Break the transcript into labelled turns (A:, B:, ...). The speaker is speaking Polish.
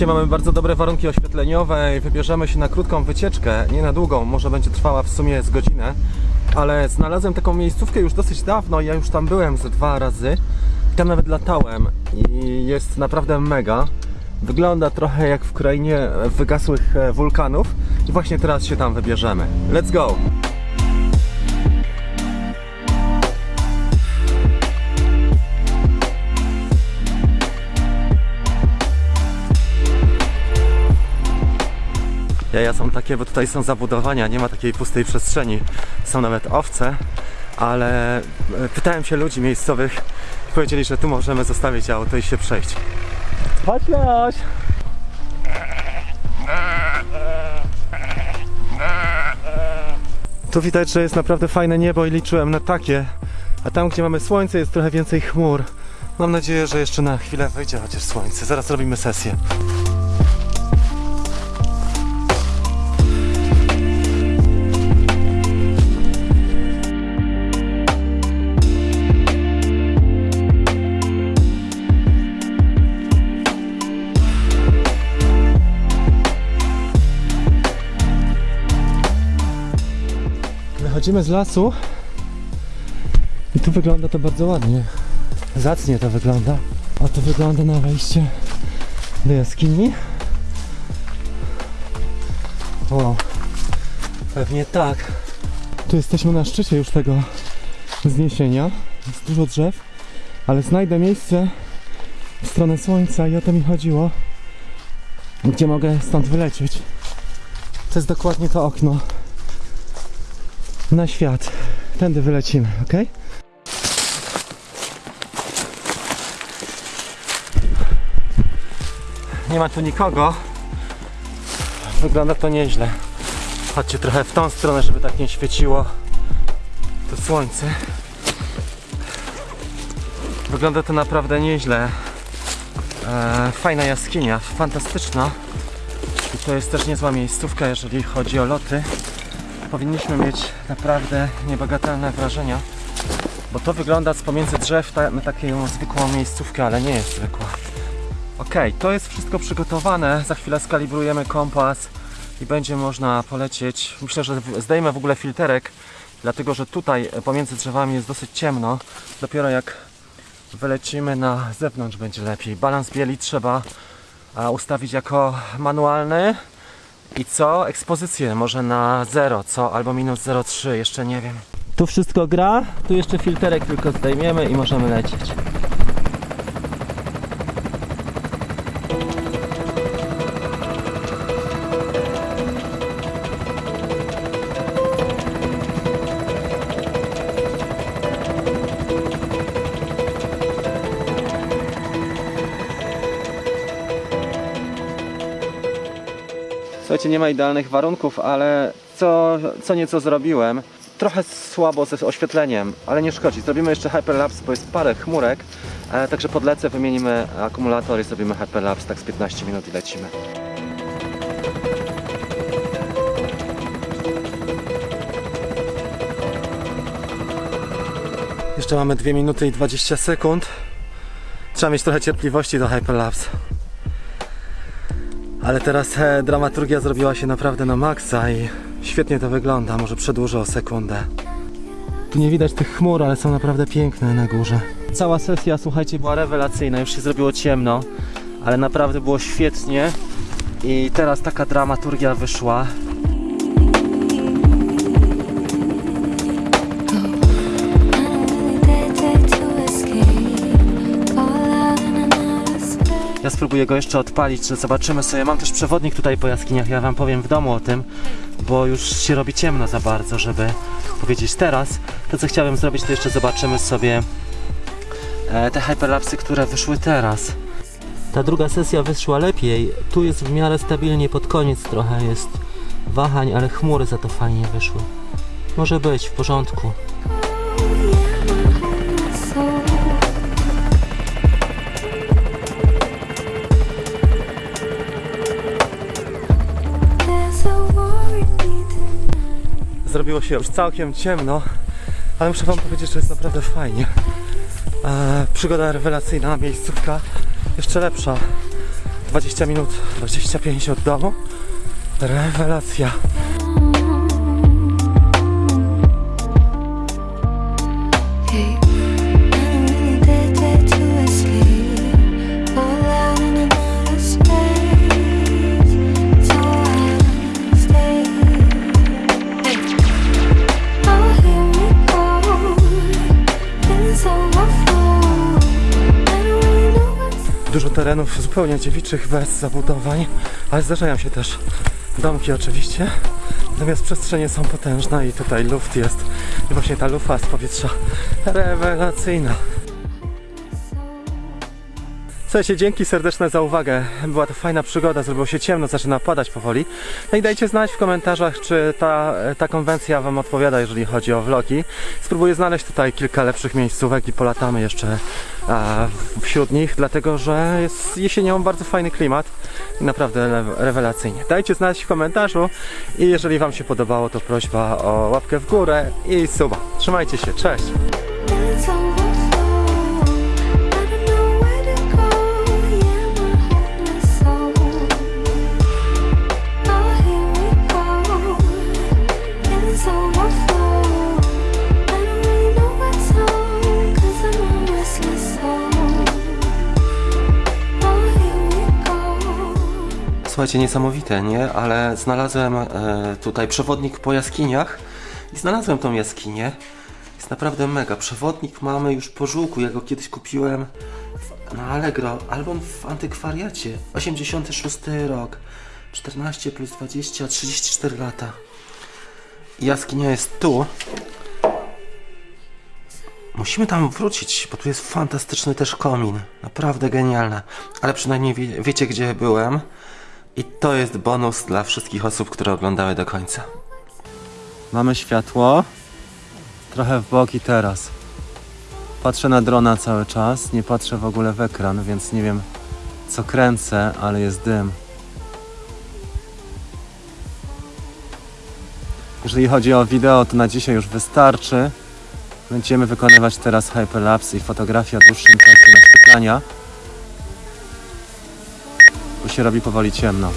A: Słuchajcie, mamy bardzo dobre warunki oświetleniowe i wybierzemy się na krótką wycieczkę, nie na długą, może będzie trwała w sumie z godzinę, ale znalazłem taką miejscówkę już dosyć dawno, ja już tam byłem ze dwa razy, tam nawet latałem i jest naprawdę mega. Wygląda trochę jak w krainie wygasłych e, wulkanów i właśnie teraz się tam wybierzemy. Let's go! Jaja są takie, bo tutaj są zabudowania, nie ma takiej pustej przestrzeni. Są nawet owce, ale e, pytałem się ludzi miejscowych i powiedzieli, że tu możemy zostawić auto i się przejść. Chodź Leoś! Tu widać, że jest naprawdę fajne niebo i liczyłem na takie, a tam gdzie mamy słońce jest trochę więcej chmur. Mam nadzieję, że jeszcze na chwilę wyjdzie chociaż słońce. Zaraz robimy sesję. Wychodzimy z lasu i tu wygląda to bardzo ładnie. Zacnie to wygląda. A to wygląda na wejście do jaskini. O, pewnie tak. Tu jesteśmy na szczycie już tego wzniesienia. Jest dużo drzew, ale znajdę miejsce w stronę słońca i o to mi chodziło. Gdzie mogę stąd wylecieć. To jest dokładnie to okno na świat. Tędy wylecimy, ok? Nie ma tu nikogo. Wygląda to nieźle. Chodźcie trochę w tą stronę, żeby tak nie świeciło to słońce. Wygląda to naprawdę nieźle. E, fajna jaskinia, fantastyczna. I to jest też niezła miejscówka, jeżeli chodzi o loty powinniśmy mieć naprawdę niebagatelne wrażenia, bo to wygląda z pomiędzy drzew ta, taką zwykłą miejscówkę, ale nie jest zwykła. Ok, to jest wszystko przygotowane, za chwilę skalibrujemy kompas i będzie można polecieć. Myślę, że zdejmę w ogóle filterek, dlatego że tutaj e, pomiędzy drzewami jest dosyć ciemno. Dopiero jak wylecimy na zewnątrz będzie lepiej. Balans bieli trzeba ustawić jako manualny. I co? Ekspozycję może na 0, co? Albo minus 0,3, jeszcze nie wiem. Tu wszystko gra, tu jeszcze filterek tylko zdejmiemy i możemy lecieć. Słuchajcie, nie ma idealnych warunków, ale co, co nieco zrobiłem. Trochę słabo ze oświetleniem, ale nie szkodzi. Zrobimy jeszcze hyperlapse, bo jest parę chmurek. E, także podlecę, wymienimy akumulator i zrobimy hyperlapse tak z 15 minut i lecimy. Jeszcze mamy 2 minuty i 20 sekund. Trzeba mieć trochę cierpliwości do hyperlapse. Ale teraz e, dramaturgia zrobiła się naprawdę na maksa i świetnie to wygląda. Może przedłużę o sekundę. Tu nie widać tych chmur, ale są naprawdę piękne na górze. Cała sesja, słuchajcie, była rewelacyjna. Już się zrobiło ciemno, ale naprawdę było świetnie. I teraz taka dramaturgia wyszła. Ja spróbuję go jeszcze odpalić, że zobaczymy sobie. Mam też przewodnik tutaj po jaskiniach, ja wam powiem w domu o tym, bo już się robi ciemno za bardzo, żeby powiedzieć teraz. To co chciałem zrobić, to jeszcze zobaczymy sobie e, te hyperlapsy, które wyszły teraz. Ta druga sesja wyszła lepiej. Tu jest w miarę stabilnie pod koniec trochę jest wahań, ale chmury za to fajnie wyszły. Może być w porządku. Zrobiło się już całkiem ciemno, ale muszę wam powiedzieć, że jest naprawdę fajnie. E, przygoda rewelacyjna, miejscówka jeszcze lepsza. 20 minut, 25 od domu. Rewelacja. Dużo terenów zupełnie dziewiczych, bez zabudowań, ale zdarzają się też domki oczywiście. Natomiast przestrzenie są potężne i tutaj luft jest. I właśnie ta lufa z powietrza rewelacyjna. Słuchajcie, dzięki serdeczne za uwagę. Była to fajna przygoda, zrobiło się ciemno, zaczyna padać powoli. No i dajcie znać w komentarzach, czy ta, ta konwencja Wam odpowiada, jeżeli chodzi o vlogi. Spróbuję znaleźć tutaj kilka lepszych miejscówek i polatamy jeszcze wśród nich, dlatego że jest jesienią bardzo fajny klimat i naprawdę rewelacyjnie. Dajcie znać w komentarzu i jeżeli Wam się podobało, to prośba o łapkę w górę i suba. Trzymajcie się, cześć! Słuchajcie, niesamowite, nie? Ale znalazłem e, tutaj przewodnik po jaskiniach i znalazłem tą jaskinię. Jest naprawdę mega. Przewodnik mamy już po żółku. Ja go kiedyś kupiłem w, na Allegro albo w antykwariacie. 86 rok. 14 plus 20, 34 lata. Jaskinia jest tu. Musimy tam wrócić, bo tu jest fantastyczny też komin. Naprawdę genialne. Ale przynajmniej wie, wiecie, gdzie byłem. I to jest bonus dla wszystkich osób, które oglądały do końca. Mamy światło. Trochę w bok i teraz. Patrzę na drona cały czas. Nie patrzę w ogóle w ekran, więc nie wiem co kręcę, ale jest dym. Jeżeli chodzi o wideo, to na dzisiaj już wystarczy. Będziemy wykonywać teraz hyperlapse i fotografię o dłuższym czasie naświetlania. Bo się robi powoli ciemno.